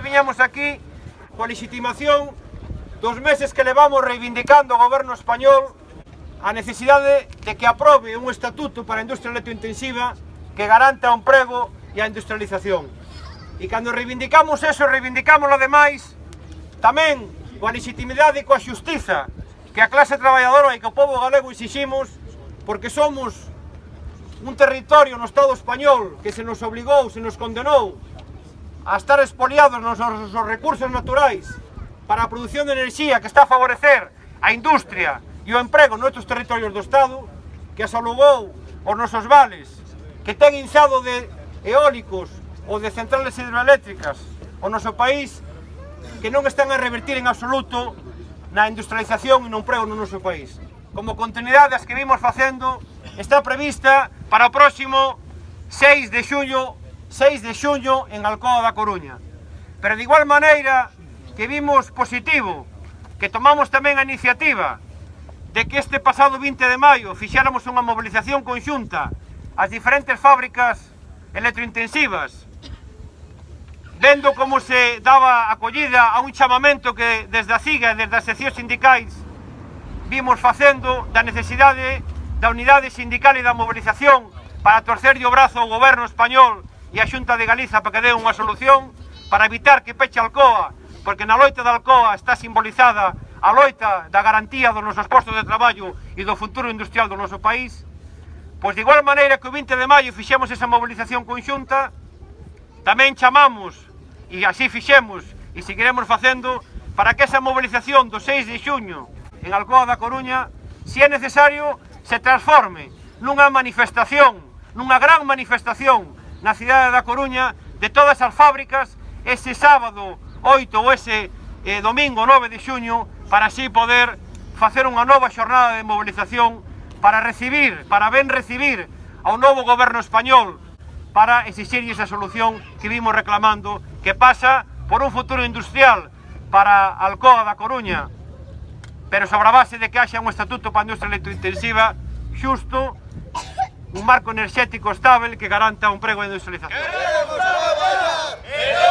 hoxe viñamos aquí coa legitimación dos meses que levamos reivindicando o goberno español a necesidade de que aprobe un estatuto para a industria electrointensiva que garanta o emprego e a industrialización. E cando reivindicamos eso, reivindicamos ademais tamén coa legitimidade e coa xustiza que a clase traballadora e que o povo galego exiximos porque somos un territorio no Estado español que se nos obligou, se nos condenou a estar expoliados nos nosos recursos naturais para a produción de enerxía que está a favorecer a industria e o emprego noutros territorios do Estado, que asalugou os nosos vales, que ten inzado de eólicos ou de centrales hidroeléctricas o noso país, que non están a revertir en absoluto na industrialización e no emprego no noso país. Como continuidade as que vimos facendo, está prevista para o próximo 6 de xullo 6 de xuño en Alcoa da Coruña. Pero de igual maneira que vimos positivo, que tomamos tamén a iniciativa de que este pasado 20 de maio fixáramos unha mobilización conxunta ás diferentes fábricas electrointensivas, vendo como se daba acollida a un chamamento que desde a CIGA, e desde as seccións sindicais, vimos facendo da necesidade da unidade sindical e da mobilización para torcerlle o brazo ao goberno español e a Xunta de Galiza para que dé unha solución para evitar que peche Alcoa, porque na loita da Alcoa está simbolizada a loita da garantía dos nosos postos de traballo e do futuro industrial do noso país, pois de igual maneira que o 20 de maio fixemos esa mobilización conxunta, tamén chamamos, e así fixemos, e seguiremos facendo, para que esa mobilización do 6 de xuño en Alcoa da Coruña, se é necesario, se transforme nunha manifestación, nunha gran manifestación na cidade da Coruña de todas as fábricas ese sábado 8 ou ese eh, domingo 9 de xuño para así poder facer unha nova xornada de mobilización para recibir, para ben recibir ao novo goberno español para exixir esa solución que vimos reclamando que pasa por un futuro industrial para Alcoa da Coruña. Pero sobre a base de que haxa un estatuto para a industria electrointensiva xusto un marco enerxético estable que garanta un prego de industrialización. Queremos traballar! Queremos